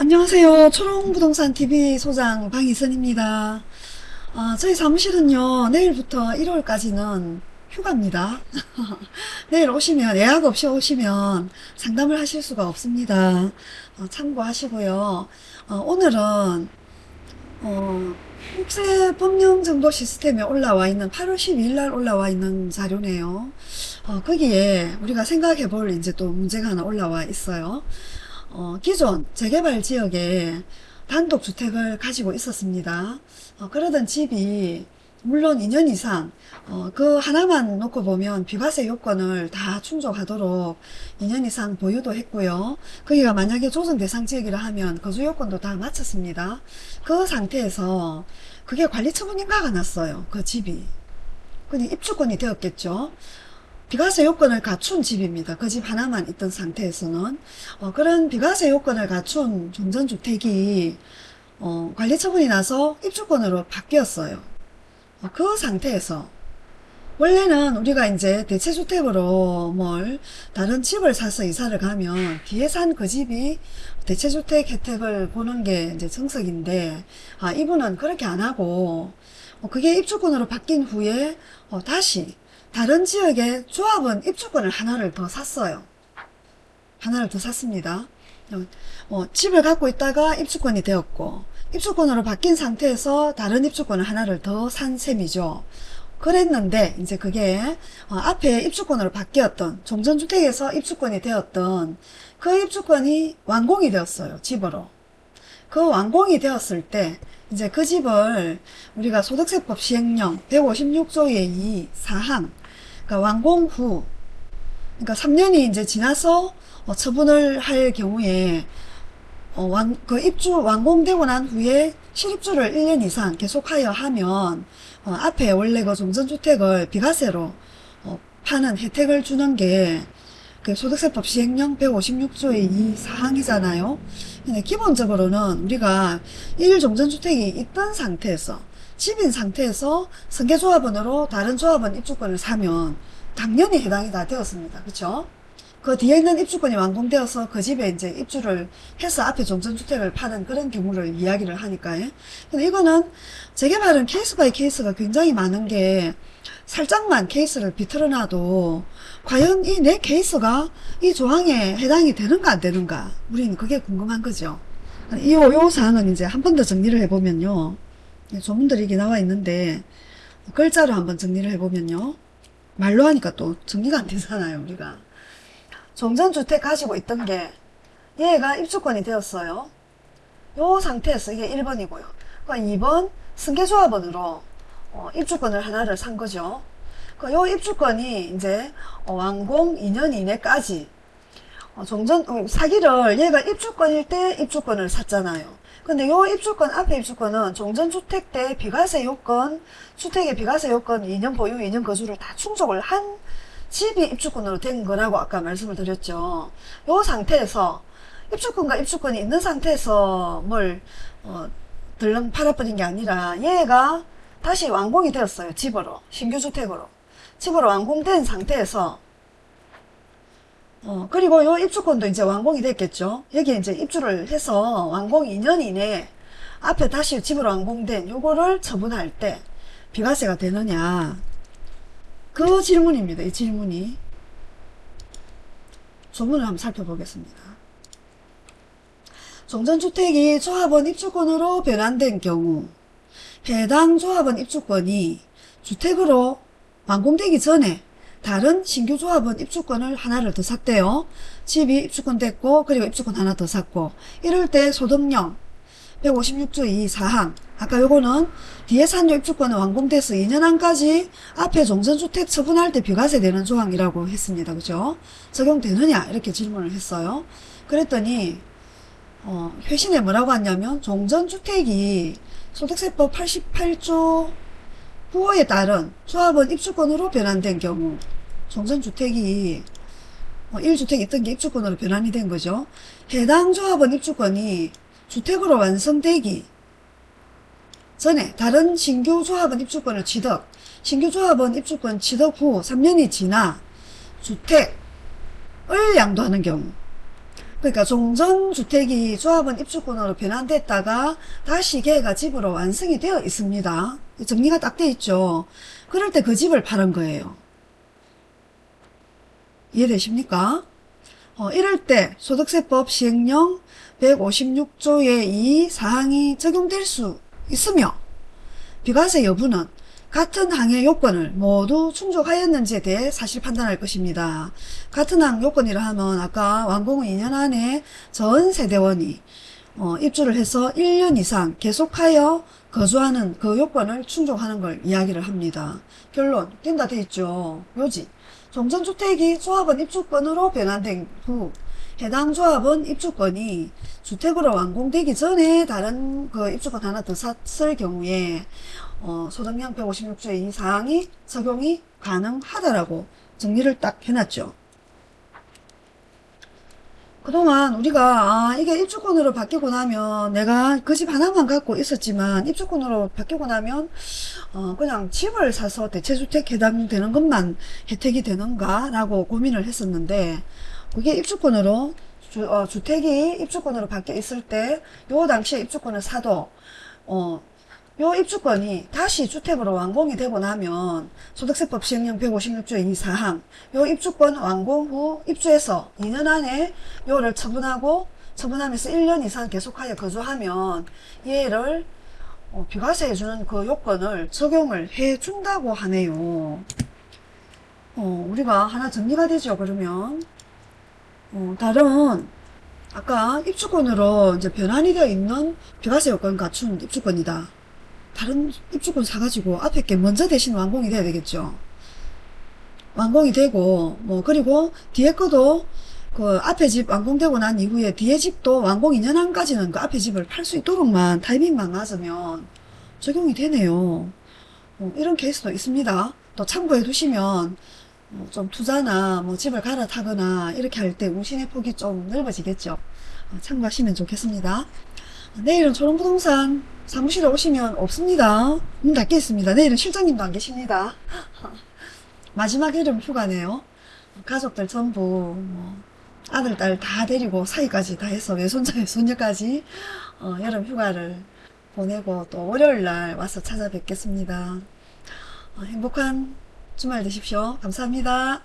안녕하세요. 초롱부동산TV 소장 방희선입니다. 아, 저희 사무실은요, 내일부터 1월까지는 휴가입니다. 내일 오시면, 예약 없이 오시면 상담을 하실 수가 없습니다. 어, 참고하시고요. 어, 오늘은, 어, 국세법령정보 시스템에 올라와 있는 8월 12일 날 올라와 있는 자료네요. 어, 거기에 우리가 생각해 볼 이제 또 문제가 하나 올라와 있어요. 어, 기존 재개발 지역에 단독주택을 가지고 있었습니다. 어, 그러던 집이 물론 2년 이상 어, 그 하나만 놓고 보면 비과세 요건을 다 충족하도록 2년 이상 보유도 했고요. 거기가 만약에 조정 대상 지역이라 하면 거주 요건도 다 마쳤습니다. 그 상태에서 그게 관리 처분 인가가 났어요. 그 집이. 그니 입주권이 되었겠죠. 비과세 요건을 갖춘 집입니다. 그 집 하나만 있던 상태에서는 어, 그런 비과세 요건을 갖춘 종전주택이 어, 관리 처분이 나서 입주권으로 바뀌었어요. 어, 그 상태에서 원래는 우리가 이제 대체주택으로 뭘 다른 집을 사서 이사를 가면 뒤에 산 그 집이 대체주택 혜택을 보는 게 이제 정석인데 아 이분은 그렇게 안 하고 어, 그게 입주권으로 바뀐 후에 어, 다시 다른 지역의 조합은 입주권을 하나를 더 샀어요. 하나를 더 샀습니다. 어, 집을 갖고 있다가 입주권이 되었고 입주권으로 바뀐 상태에서 다른 입주권을 하나를 더 산 셈이죠. 그랬는데 이제 그게 어, 앞에 입주권으로 바뀌었던 종전주택에서 입주권이 되었던 그 입주권이 완공이 되었어요. 집으로. 그 완공이 되었을 때 이제 그 집을 우리가 소득세법 시행령 156조의 2 사항 그러니까 완공 후 그러니까 3년이 이제 지나서 어, 처분을 할 경우에 어, 완, 그 입주 완공되고 난 후에 실입주를 1년 이상 계속하여 하면 어, 앞에 원래 그 종전주택을 비과세로 어, 파는 혜택을 주는 게 그 소득세법 시행령 156조의 이 사항이잖아요. 근데 기본적으로는 우리가 1종전주택이 있던 상태에서 집인 상태에서 승계조합원으로 다른 조합원 입주권을 사면 당연히 해당이 다 되었습니다. 그쵸? 그 뒤에 있는 입주권이 완공되어서 그 집에 이제 입주를 해서 앞에 종전주택을 파는 그런 경우를 이야기를 하니까요. 근데 이거는 재개발은 case by case가 굉장히 많은 게 살짝만 케이스를 비틀어놔도 과연 이 내 케이스가 이 조항에 해당이 되는가 안 되는가 우리는 그게 궁금한 거죠. 이, 요 사항은 이제 한 번 더 정리를 해보면요. 조문들이 이게 나와 있는데 글자로 한번 정리를 해보면요. 말로 하니까 또 정리가 안 되잖아요. 우리가. 종전주택 가지고 있던 게 얘가 입주권이 되었어요. 요 상태에서 이게 1번이고요. 그러니까 2번 승계조합원으로 어, 입주권을 하나를 산 거죠. 그요 입주권이 이제 어, 완공 2년 이내까지 어, 종전 어, 사기를 얘가 입주권일 때 입주권을 샀잖아요. 근데 요 입주권 앞에 입주권은 종전주택 때 비과세 요건 주택의 비과세 요건 2년 보유 2년 거주를 다 충족을 한 집이 입주권으로 된 거라고 아까 말씀을 드렸죠. 요 상태에서 입주권과 입주권이 있는 상태에서 뭘 어, 들렁 팔아버린 게 아니라 얘가 다시 완공이 되었어요. 집으로 신규 주택으로 집으로 완공된 상태에서 어, 그리고 요 입주권도 이제 완공이 됐겠죠. 여기 이제 입주를 해서 완공 2년 이내에 앞에 다시 집으로 완공된 요거를 처분할 때 비과세가 되느냐. 그 질문입니다. 이 질문이. 조문을 한번 살펴보겠습니다. 종전주택이 조합원 입주권으로 변환된 경우 해당 조합원 입주권이 주택으로 완공되기 전에 다른 신규 조합원 입주권을 하나를 더 샀대요. 집이 입주권 됐고 그리고 입주권 하나 더 샀고 이럴 때 소득령 156조 2 사항 아까 요거는 뒤에 산요 입주권은 완공돼서 2년 안까지 앞에 종전주택 처분할 때 비과세 되는 조항이라고 했습니다. 그죠? 적용되느냐 이렇게 질문을 했어요. 그랬더니 어, 회신에 뭐라고 했냐면 종전주택이 소득세법 88조 9호에 따른 조합원 입주권으로 변환된 경우 종전주택이 어, 1주택 있던 게 입주권으로 변환이 된 거죠. 해당 조합원 입주권이 주택으로 완성되기 전에 다른 신규 조합원 입주권을 취득 신규 조합원 입주권 취득 후 3년이 지나 주택을 양도하는 경우 그러니까 종전주택이 조합원 입주권으로 변환됐다가 다시 걔가 집으로 완성이 되어 있습니다. 정리가 딱 돼 있죠. 그럴 때 그 집을 파는 거예요. 이해되십니까? 어, 이럴 때 소득세법 시행령 156조의 이 사항이 적용될 수 있으며 비과세 여부는 같은 항의 요건을 모두 충족하였는지에 대해 사실 판단할 것입니다. 같은 항 요건이라 하면 아까 완공 후 2년 안에 전 세대원이 어, 입주를 해서 1년 이상 계속하여 거주하는 그 요건을 충족하는 걸 이야기를 합니다. 결론 된다 돼 있죠. 묘지 종전주택이 조합원 입주권으로 변환된 후 해당 조합은 입주권이 주택으로 완공되기 전에 다른 그 입주권 하나 더 샀을 경우에 어, 소득량 156조의 이 사항이 적용이 가능하다라고 정리를 딱 해놨죠. 그동안 우리가 아 이게 입주권으로 바뀌고 나면 내가 그 집 하나만 갖고 있었지만 입주권으로 바뀌고 나면 어 그냥 집을 사서 대체주택 해당되는 것만 혜택이 되는가 라고 고민을 했었는데 그게 입주권으로 주, 어, 주택이 입주권으로 바뀌어 있을 때 요 당시에 입주권을 사도 어, 요 입주권이 다시 주택으로 완공이 되고 나면 소득세법 시행령 156조의 이 사항 요 입주권 완공 후 입주해서 2년 안에 요를 처분하고 처분하면서 1년 이상 계속하여 거주하면 얘를 어, 비과세 해주는 그 요건을 적용을 해준다고 하네요. 어, 우리가 하나 정리가 되죠, 그러면. 어, 다른, 아까 입주권으로 이제 변환이 되어 있는 비과세 요건 갖춘 입주권이다. 다른 입주권 사가지고 앞에 게 먼저 대신 완공이 돼야 되겠죠. 완공이 되고, 뭐, 그리고 뒤에 거도 그 앞에 집 완공되고 난 이후에 뒤에 집도 완공 2년 안까지는 그 앞에 집을 팔 수 있도록만 타이밍만 맞으면 적용이 되네요. 어, 이런 케이스도 있습니다. 또 참고해 두시면 어, 좀 투자나 뭐 집을 갈아타거나 이렇게 할때 운신의 폭이 좀 넓어지겠죠. 어, 참고하시면 좋겠습니다. 내일은 초롱부동산 사무실에 오시면 없습니다. 문 닫게 있습니다. 내일은 실장님도 안 계십니다. 마지막 여름 휴가네요. 가족들 전부 뭐 아들, 딸 다 데리고 사이까지 다 해서 외손자, 외손녀까지 어, 여름 휴가를 보내고 또 월요일 날 와서 찾아뵙겠습니다. 어, 행복한 주말 되십시오. 감사합니다.